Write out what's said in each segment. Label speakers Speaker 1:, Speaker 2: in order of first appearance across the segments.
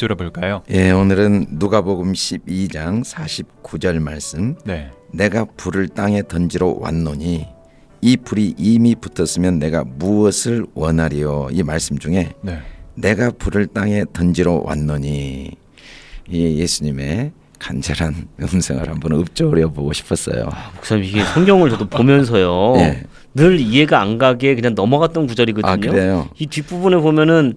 Speaker 1: 들어볼까요?
Speaker 2: 예, 오늘은 누가복음 12장 49절 말씀.
Speaker 1: 네.
Speaker 2: 내가 불을 땅에 던지러 왔노니 이 불이 이미 붙었으면 내가 무엇을 원하리요? 이 말씀 중에
Speaker 1: 네.
Speaker 2: 내가 불을 땅에 던지러 왔노니 이 예수님의 간절한 음성을 한번 읊조려 보고 싶었어요.
Speaker 3: 목사님 이게 성경을 저도 보면서요.
Speaker 2: 예.
Speaker 3: 늘 이해가 안 가게 그냥 넘어갔던 구절이거든요.
Speaker 2: 아, 그래요?
Speaker 3: 이 뒷부분에 보면은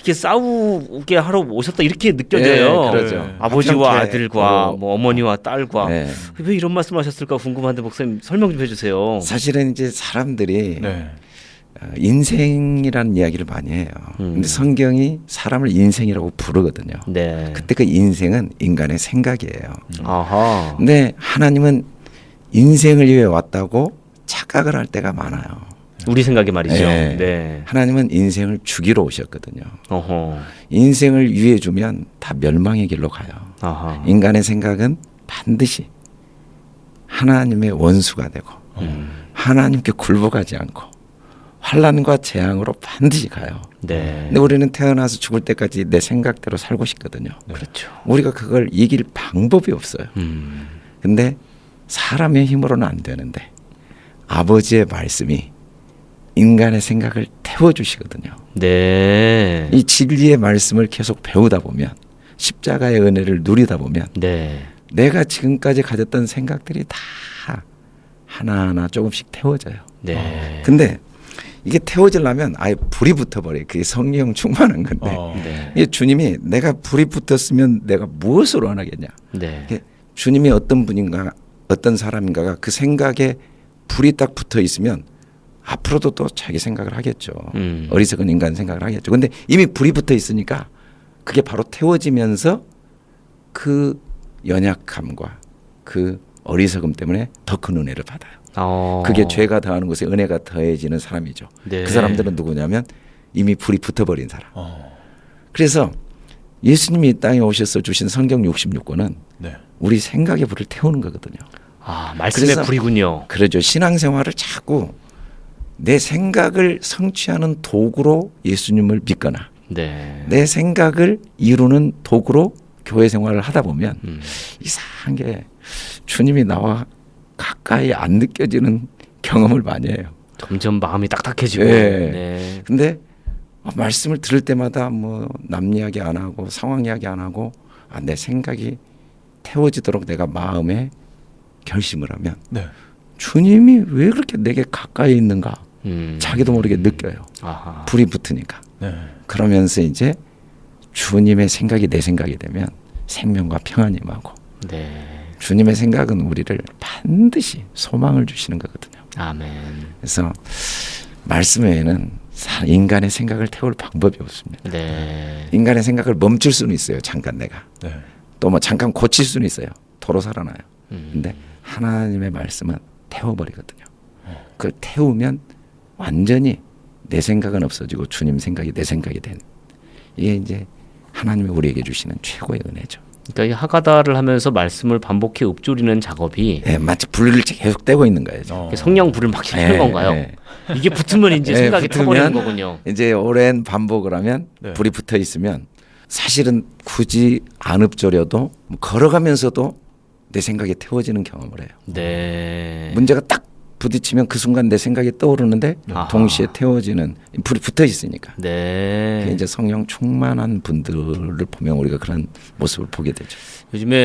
Speaker 3: 이렇게 싸우게 하러 오셨다 이렇게 느껴져요.
Speaker 2: 예, 그러죠.
Speaker 1: 네.
Speaker 3: 아버지와
Speaker 2: 합창체,
Speaker 3: 아들과
Speaker 2: 어,
Speaker 3: 뭐 어머니와 딸과
Speaker 2: 예.
Speaker 3: 왜 이런 말씀하셨을까 궁금한데 목사님 설명 좀 해주세요.
Speaker 2: 사실은 이제 사람들이
Speaker 1: 네.
Speaker 2: 어, 인생이라는 이야기를 많이 해요.
Speaker 3: 음.
Speaker 2: 근데 성경이 사람을 인생이라고 부르거든요.
Speaker 3: 네.
Speaker 2: 그때 그 인생은 인간의 생각이에요.
Speaker 3: 아하.
Speaker 2: 근데 하나님은 인생을 위해 왔다고 착각을 할 때가 많아요.
Speaker 3: 우리 생각에 말이죠.
Speaker 2: 예.
Speaker 3: 네.
Speaker 2: 하나님은 인생을 죽이러 오셨거든요.
Speaker 3: 어허.
Speaker 2: 인생을 위해 주면 다 멸망의 길로 가요.
Speaker 3: 아하.
Speaker 2: 인간의 생각은 반드시 하나님의 원수가 되고
Speaker 3: 음.
Speaker 2: 하나님께 굴복하지 않고 환란과 재앙으로 반드시 가요.
Speaker 3: 네.
Speaker 2: 근데 우리는 태어나서 죽을 때까지 내 생각대로 살고 싶거든요.
Speaker 3: 그렇죠.
Speaker 2: 우리가 그걸 이길 방법이 없어요.
Speaker 3: 음.
Speaker 2: 근데 사람의 힘으로는 안 되는데 아버지의 말씀이 인간의 생각을 태워주시거든요.
Speaker 3: 네.
Speaker 2: 이 진리의 말씀을 계속 배우다 보면 십자가의 은혜를 누리다 보면
Speaker 3: 네.
Speaker 2: 내가 지금까지 가졌던 생각들이 다 하나하나 조금씩 태워져요.
Speaker 3: 네.
Speaker 2: 근데 이게 태워지려면 아예 불이 붙어버려요. 그게 성령 충만한 건데
Speaker 1: 어.
Speaker 3: 네.
Speaker 2: 이게 주님이 내가 불이 붙었으면 내가 무엇을 원하겠냐.
Speaker 3: 네.
Speaker 2: 주님이 어떤 분인가 어떤 사람인가가 그 생각에 불이 딱 붙어 있으면 앞으로도 또 자기 생각을 하겠죠.
Speaker 3: 음.
Speaker 2: 어리석은 인간 생각을 하겠죠. 근데 이미 불이 붙어 있으니까 그게 바로 태워지면서 그 연약함과 그 어리석음 때문에 더 큰 은혜를 받아요.
Speaker 3: 어.
Speaker 2: 그게 죄가 더하는 곳에 은혜가 더해지는 사람이죠.
Speaker 3: 네.
Speaker 2: 그 사람들은 누구냐면 이미 불이 붙어버린 사람.
Speaker 1: 어.
Speaker 2: 그래서 예수님이 이 땅에 오셔서 주신 성경 66권은
Speaker 1: 네.
Speaker 2: 우리 생각의 불을 태우는 거거든요.
Speaker 3: 아 말씀의
Speaker 2: 그래서-
Speaker 3: 불이군요.
Speaker 2: 그러죠. 신앙생활을 자꾸 내 생각을 성취하는 도구로 예수님을 믿거나
Speaker 3: 네.
Speaker 2: 내 생각을 이루는 도구로 교회 생활을 하다 보면
Speaker 3: 음.
Speaker 2: 이상한 게 주님이 나와 가까이 안 느껴지는 경험을 많이 해요.
Speaker 3: 점점 마음이 딱딱해지고.
Speaker 2: 예.
Speaker 3: 네.
Speaker 2: 근데 어, 말씀을 들을 때마다 뭐 남 이야기 안 하고 상황 이야기 안 하고 아, 내 생각이 태워지도록 내가 마음에 결심을 하면
Speaker 1: 네.
Speaker 2: 주님이 왜 그렇게 내게 가까이 있는가
Speaker 3: 음.
Speaker 2: 자기도 모르게 느껴요.
Speaker 3: 아하.
Speaker 2: 불이 붙으니까.
Speaker 1: 네.
Speaker 2: 그러면서 이제 주님의 생각이 내 생각이 되면 생명과 평안이 임하고
Speaker 3: 네.
Speaker 2: 주님의 생각은 우리를 반드시 소망을 주시는 거거든요.
Speaker 3: 아멘.
Speaker 2: 그래서 말씀 외에는 사- 인간의 생각을 태울 방법이 없습니다.
Speaker 3: 네.
Speaker 2: 인간의 생각을 멈출 수는 있어요. 잠깐 내가.
Speaker 1: 네.
Speaker 2: 또뭐 잠깐 고칠 수는 있어요. 도로 살아나요.
Speaker 3: 음.
Speaker 2: 근데 하나님의 말씀은 태워버리거든요. 그걸 태우면 완전히 내 생각은 없어지고 주님 생각이 내 생각이 된 이게 이제 하나님이 우리에게 주시는 최고의 은혜죠.
Speaker 3: 그러니까 이 하가다를 하면서 말씀을 반복해 읊조리는 작업이
Speaker 2: 예, 마치 불을 계속 떼고 있는 거예요.
Speaker 1: 어.
Speaker 3: 성령 불을 막 지피는
Speaker 2: 예,
Speaker 3: 건가요?
Speaker 2: 예.
Speaker 3: 이게 붙으면 이제
Speaker 2: 예,
Speaker 3: 생각이 타버리는 거군요.
Speaker 2: 이제 오랜 반복을 하면
Speaker 1: 네.
Speaker 2: 불이 붙어 있으면 사실은 굳이 안 읊조려도 뭐 걸어가면서도 내 생각이 태워지는 경험을 해요.
Speaker 3: 네.
Speaker 2: 문제가 딱 부딪히면 그 순간 내 생각이 떠오르는데
Speaker 3: 아하.
Speaker 2: 동시에 태워지는 불이 붙어 있으니까.
Speaker 3: 네.
Speaker 2: 이제 성령 충만한 분들을 보면 우리가 그런 모습을 보게 되죠.
Speaker 3: 요즘에